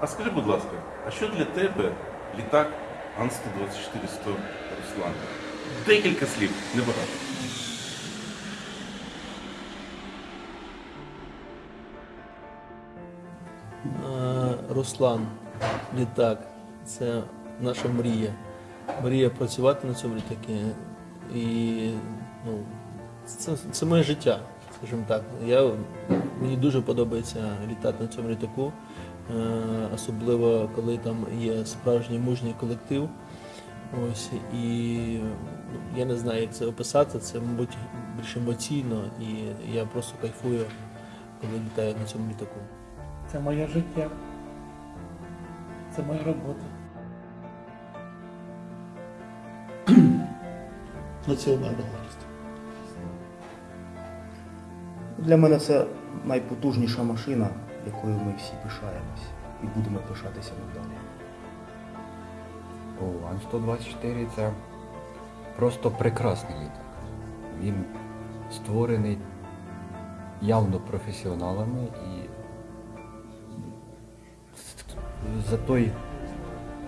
А скажи, будь ласка, а що для тебе літак Ан-124-100 Руслан? Декілька слів, небагато. Руслан, літак, це наша мрія. Мрія працювати на цьому літакі. І ну, це, це моє життя, скажімо так. Я, мені дуже подобається літати на цьому літаку, особливо коли там є справжній мужній колектив. Ось, і ну, я не знаю, як це описати, це, мабуть, більш емоційно, і я просто кайфую, коли літаю на цьому літаку. Це моє життя. Це моя робота. Національна гордість. Для мене це найпотужніша машина, якою ми всі пишаємось і будемо пишатися надалі. О, Ан-124 це просто прекрасний літак. Він створений явно професіоналами і за той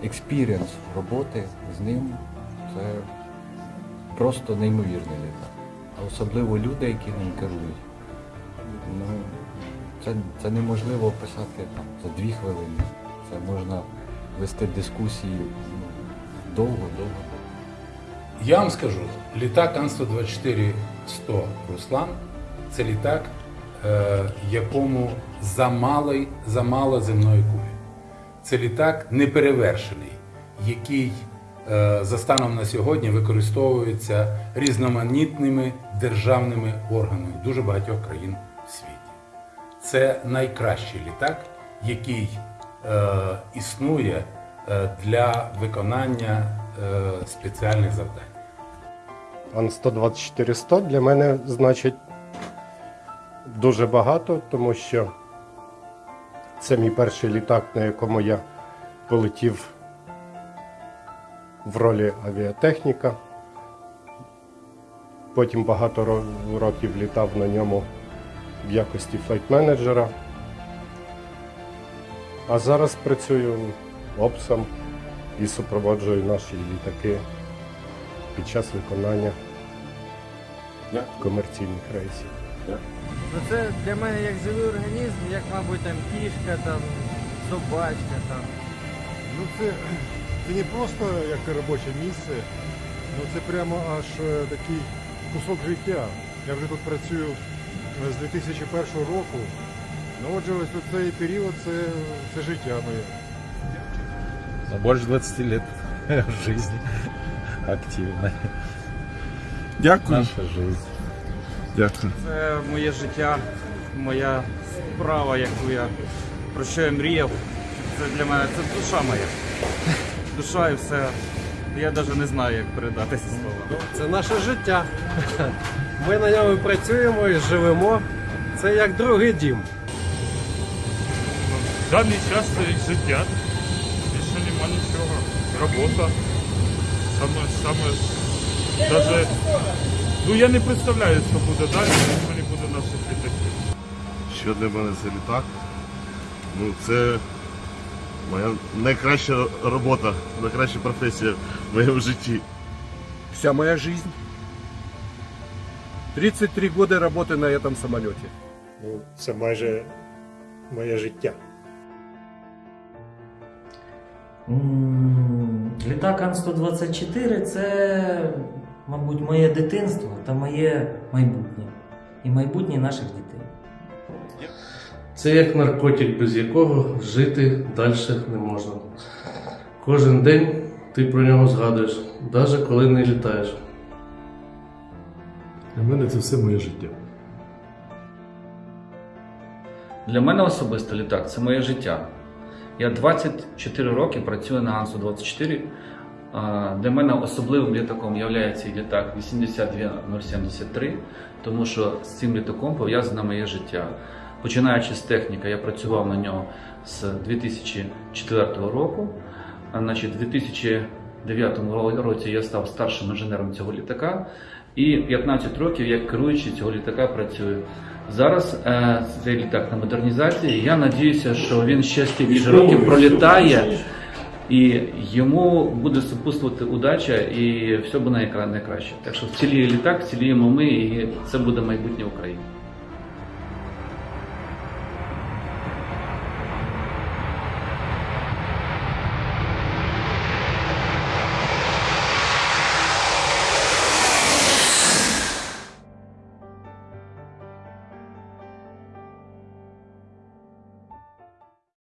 experience роботи з ним це просто неймовірний літак. А особливо люди, які ним керують. Ну, це, це неможливо описати там, за дві хвилини. Це можна вести дискусії ну, довго-довго. Я вам скажу, літак Ан-124-100 Руслан це літак, е, якому замало, замало земної кулі. Це літак неперевершений, який е, за станом на сьогодні використовується різноманітними державними органами дуже багатьох країн. Це найкращий літак, який е, існує е, для виконання е, спеціальних завдань. Ан-124-100 для мене значить дуже багато, тому що це мій перший літак, на якому я полетів в ролі авіатехніка. Потім багато років літав на ньому в якості флайт-менеджера. А зараз працюю опсом і супроводжую наші літаки під час виконання комерційних рейсів. Ну це для мене як живий організм, як, мабуть, там кішка, там, собачка там. Ну це, це не просто як робоче місце, ну це прямо аж е, такий кусок життя. Я вже тут працюю з 2001 року. Ну отже, ось цей період це, це життя моє. Ну, больше 20 лет жизни активной. Дякую. Наша жизнь. Дякую. Це моє життя, моя справа, яку я про що я мріяв. Це для мене це душа моя. Душа і все. Я навіть не знаю, як передати ці слова. Це наше життя. Ми на ньому працюємо і живемо. Це як другий дім. В даний час це життя. Більше нема нічого. Робота. Саме, саме, даже, ну я не представляю, що буде далі, якщо не буде наших літаків. Що для мене це літак? Ну, це моя найкраща робота, найкраща професія в моєму житті. Вся моя жизнь. 33 года работы на этом самолете. Ну, це майже моє життя. Літак Ан-124 це, мабуть, моє дитинство та моє майбутнє. І майбутнє наших дітей. Це як наркотик, без якого жити далі не можна. Кожен день ти про нього згадуєш, навіть коли не літаєш. Для мене це все моє життя. Для мене особисто літак це моє життя. Я 24 роки працюю на Ансу-24. Для мене особливим літаком є літак 82073, тому що з цим літаком пов'язане моє життя. Починаючи з техніки, я працював на нього з 2004 року. Значить, у 2009 році я став старшим інженером цього літака. І 15 років як керуючий цього літака працюю. Зараз е, цей літак на модернізації. Я надіюся, що він ще стільки років пролітає, і йому буде супутствувати удача, і все буде найкраще. Так що вціліє літак, вціліємо ми, і це буде майбутнє України.